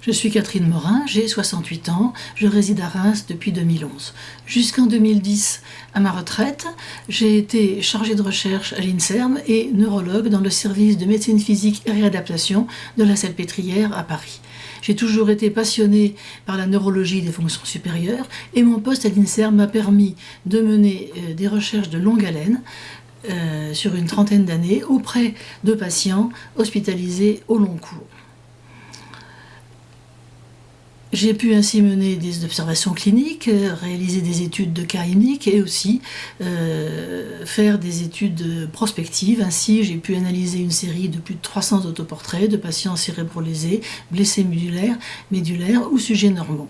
Je suis Catherine Morin, j'ai 68 ans, je réside à Reims depuis 2011. Jusqu'en 2010, à ma retraite, j'ai été chargée de recherche à l'INSERM et neurologue dans le service de médecine physique et réadaptation de la Salpêtrière à Paris. J'ai toujours été passionnée par la neurologie des fonctions supérieures et mon poste à l'INSERM m'a permis de mener euh, des recherches de longue haleine euh, sur une trentaine d'années auprès de patients hospitalisés au long cours. J'ai pu ainsi mener des observations cliniques, réaliser des études de cas uniques et aussi euh, faire des études prospectives. Ainsi, j'ai pu analyser une série de plus de 300 autoportraits de patients cérébrolésés, blessés médulaires, médulaires ou sujets normaux.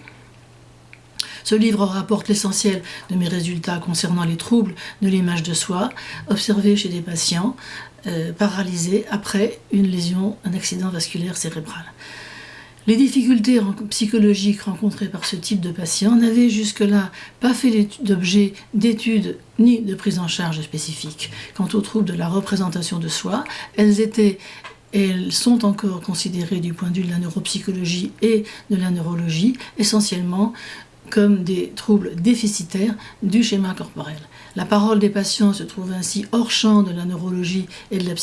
Ce livre rapporte l'essentiel de mes résultats concernant les troubles de l'image de soi observés chez des patients euh, paralysés après une lésion, un accident vasculaire cérébral. Les difficultés psychologiques rencontrées par ce type de patient n'avaient jusque-là pas fait d'objet d'études ni de prise en charge spécifique. Quant aux troubles de la représentation de soi, elles étaient elles sont encore considérées du point de vue de la neuropsychologie et de la neurologie essentiellement comme des troubles déficitaires du schéma corporel. La parole des patients se trouve ainsi hors champ de la neurologie et de la,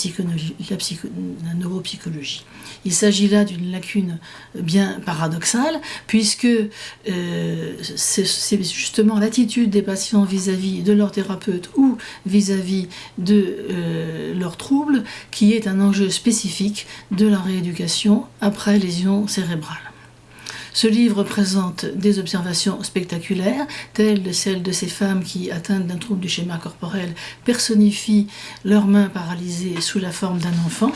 neuropsychologie. Il s'agit là d'une lacune bien paradoxale, puisque euh, c'est justement l'attitude des patients vis-à-vis de leur thérapeute ou vis-à-vis de euh, leurs troubles qui est un enjeu spécifique de la rééducation après lésion cérébrale. Ce livre présente des observations spectaculaires, telles celles de ces femmes qui, atteintes d'un trouble du schéma corporel, personnifient leurs mains paralysées sous la forme d'un enfant.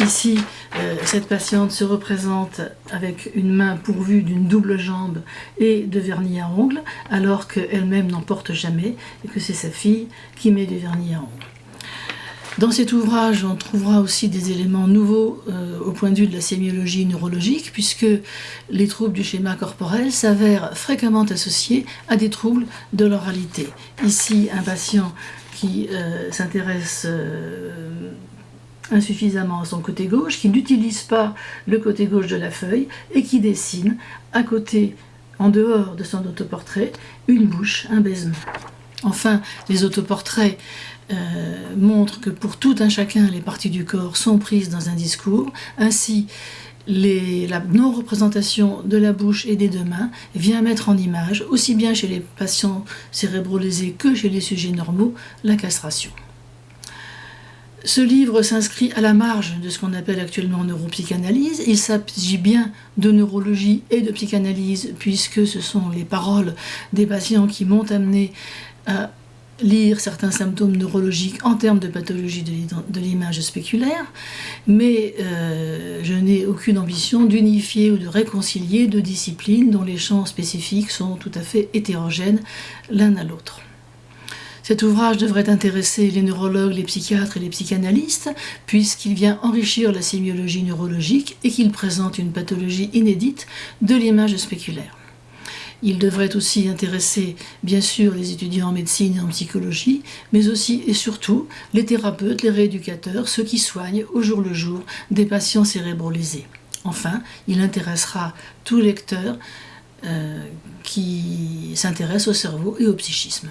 Ici, euh, cette patiente se représente avec une main pourvue d'une double jambe et de vernis à ongles, alors qu'elle-même n'en porte jamais et que c'est sa fille qui met du vernis à ongles. Dans cet ouvrage, on trouvera aussi des éléments nouveaux euh, au point de vue de la sémiologie neurologique, puisque les troubles du schéma corporel s'avèrent fréquemment associés à des troubles de l'oralité. Ici, un patient qui euh, s'intéresse euh, insuffisamment à son côté gauche, qui n'utilise pas le côté gauche de la feuille et qui dessine à côté, en dehors de son autoportrait, une bouche, un baisement. Enfin, les autoportraits euh, montrent que pour tout un chacun, les parties du corps sont prises dans un discours. Ainsi, la non-représentation de la bouche et des deux mains vient mettre en image, aussi bien chez les patients cérébrolésés que chez les sujets normaux, la castration. Ce livre s'inscrit à la marge de ce qu'on appelle actuellement neuropsychanalyse. Il s'agit bien de neurologie et de psychanalyse, puisque ce sont les paroles des patients qui m'ont amené à lire certains symptômes neurologiques en termes de pathologie de l'image spéculaire, mais euh, je n'ai aucune ambition d'unifier ou de réconcilier deux disciplines dont les champs spécifiques sont tout à fait hétérogènes l'un à l'autre. Cet ouvrage devrait intéresser les neurologues, les psychiatres et les psychanalystes, puisqu'il vient enrichir la sémiologie neurologique et qu'il présente une pathologie inédite de l'image spéculaire. Il devrait aussi intéresser, bien sûr, les étudiants en médecine et en psychologie, mais aussi et surtout les thérapeutes, les rééducateurs, ceux qui soignent au jour le jour des patients cérébrolésés. Enfin, il intéressera tout lecteur euh, qui s'intéresse au cerveau et au psychisme.